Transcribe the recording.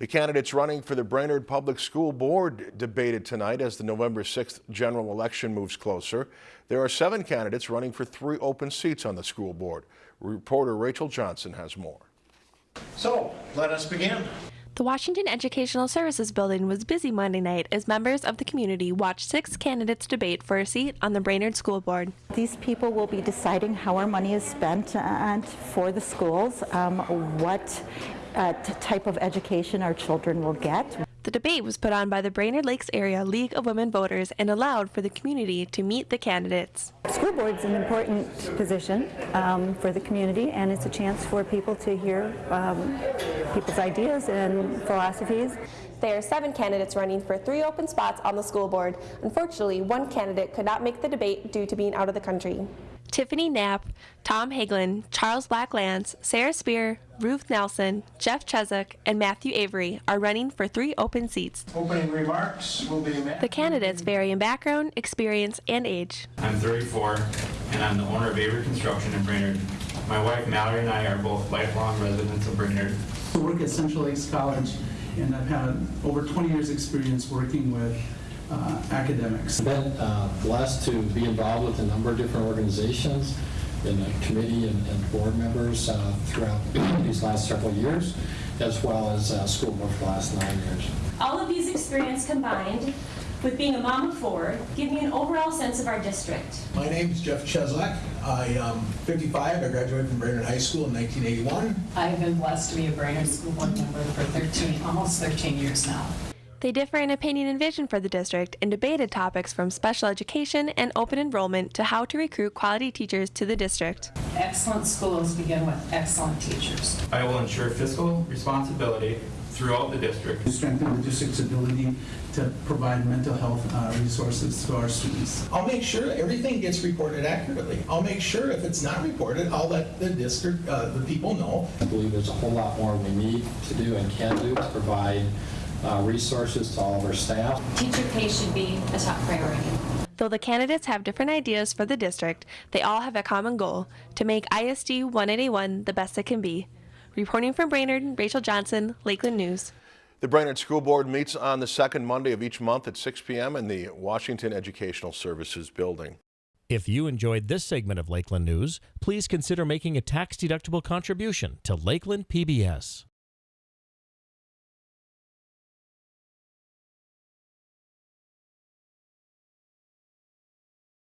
The candidates running for the Brainerd Public School Board debated tonight as the November 6th general election moves closer. There are seven candidates running for three open seats on the school board. Reporter Rachel Johnson has more. So, let us begin. The Washington Educational Services Building was busy Monday night as members of the community watched six candidates debate for a seat on the Brainerd School Board. These people will be deciding how our money is spent and for the schools, um, what uh, type of education our children will get. The debate was put on by the Brainerd Lakes Area League of Women Voters and allowed for the community to meet the candidates. School board's an important position um, for the community, and it's a chance for people to hear um, people's ideas and philosophies. There are seven candidates running for three open spots on the school board. Unfortunately, one candidate could not make the debate due to being out of the country. Tiffany Knapp, Tom Hagelin, Charles Black-Lance, Sarah Spear, Ruth Nelson, Jeff Chesuk, and Matthew Avery are running for three open seats. Opening remarks will be made. The candidates vary in background, experience, and age. I'm 34, and I'm the owner of Avery Construction in Brainerd. My wife Mallory and I are both lifelong residents of Brainerd. I work at Central Lakes College, and I've had over 20 years' experience working with uh, academics. I've been uh, blessed to be involved with a number of different organizations, in a committee and, and board members uh, throughout these last several years, as well as uh, school board for the last nine years. All of these experience combined with being a mom of four give me an overall sense of our district. My name is Jeff Cheslak. I am 55. I graduated from Brainerd High School in 1981. I've been blessed to be a Brainerd School Board member for 13, almost 13 years now. They differ in opinion and vision for the district and debated topics from special education and open enrollment to how to recruit quality teachers to the district. Excellent schools begin with excellent teachers. I will ensure fiscal responsibility throughout the district. To strengthen the district's ability to provide mental health uh, resources to our students. I'll make sure everything gets reported accurately. I'll make sure if it's not reported, I'll let the district, uh, the people know. I believe there's a whole lot more we need to do and can do to provide uh, resources to all of our staff. Teacher pay should be a top priority. Though the candidates have different ideas for the district, they all have a common goal to make ISD 181 the best it can be. Reporting from Brainerd, Rachel Johnson, Lakeland News. The Brainerd School Board meets on the second Monday of each month at 6 p.m. in the Washington Educational Services Building. If you enjoyed this segment of Lakeland News, please consider making a tax-deductible contribution to Lakeland PBS.